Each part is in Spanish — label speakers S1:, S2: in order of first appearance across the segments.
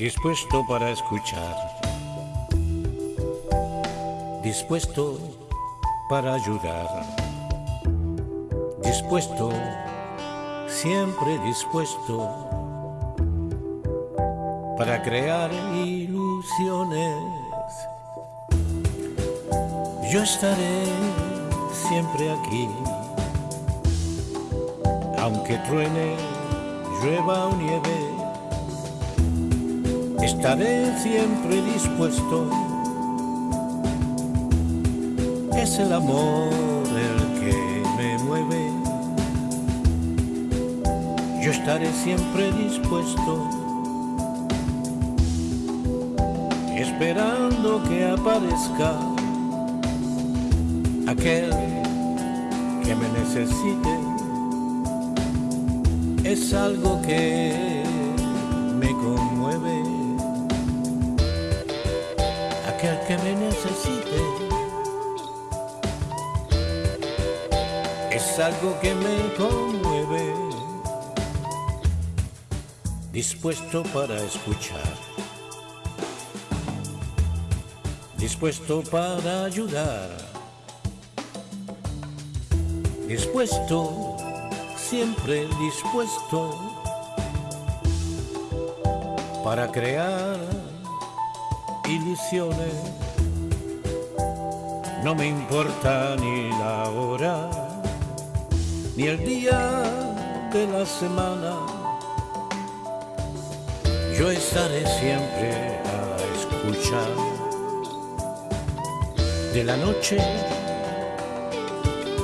S1: dispuesto para escuchar, dispuesto para ayudar, dispuesto, siempre dispuesto. Para crear ilusiones. Yo estaré siempre aquí, aunque truene, llueva o nieve estaré siempre dispuesto. Es el amor el que me mueve. Yo estaré siempre dispuesto, esperando que aparezca aquel que me necesite. Es algo que aquel que me necesite. Es algo que me conmueve, dispuesto para escuchar, dispuesto para ayudar, dispuesto, siempre dispuesto para crear ilusiones. No me importa ni la hora, ni el día de la semana. Yo estaré siempre a escuchar de la noche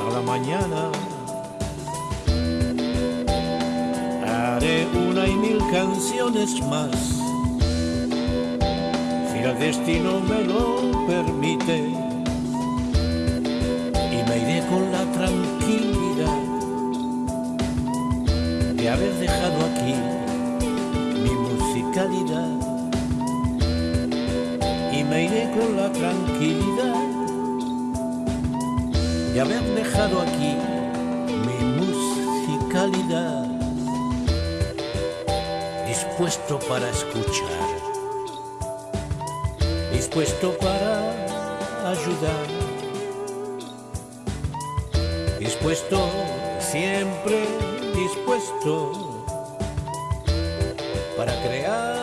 S1: a la mañana. Haré una y mil canciones más el destino me lo permite. Y me iré con la tranquilidad de haber dejado aquí mi musicalidad. Y me iré con la tranquilidad de haber dejado aquí mi musicalidad. Dispuesto para escuchar dispuesto para ayudar, dispuesto, siempre dispuesto para crear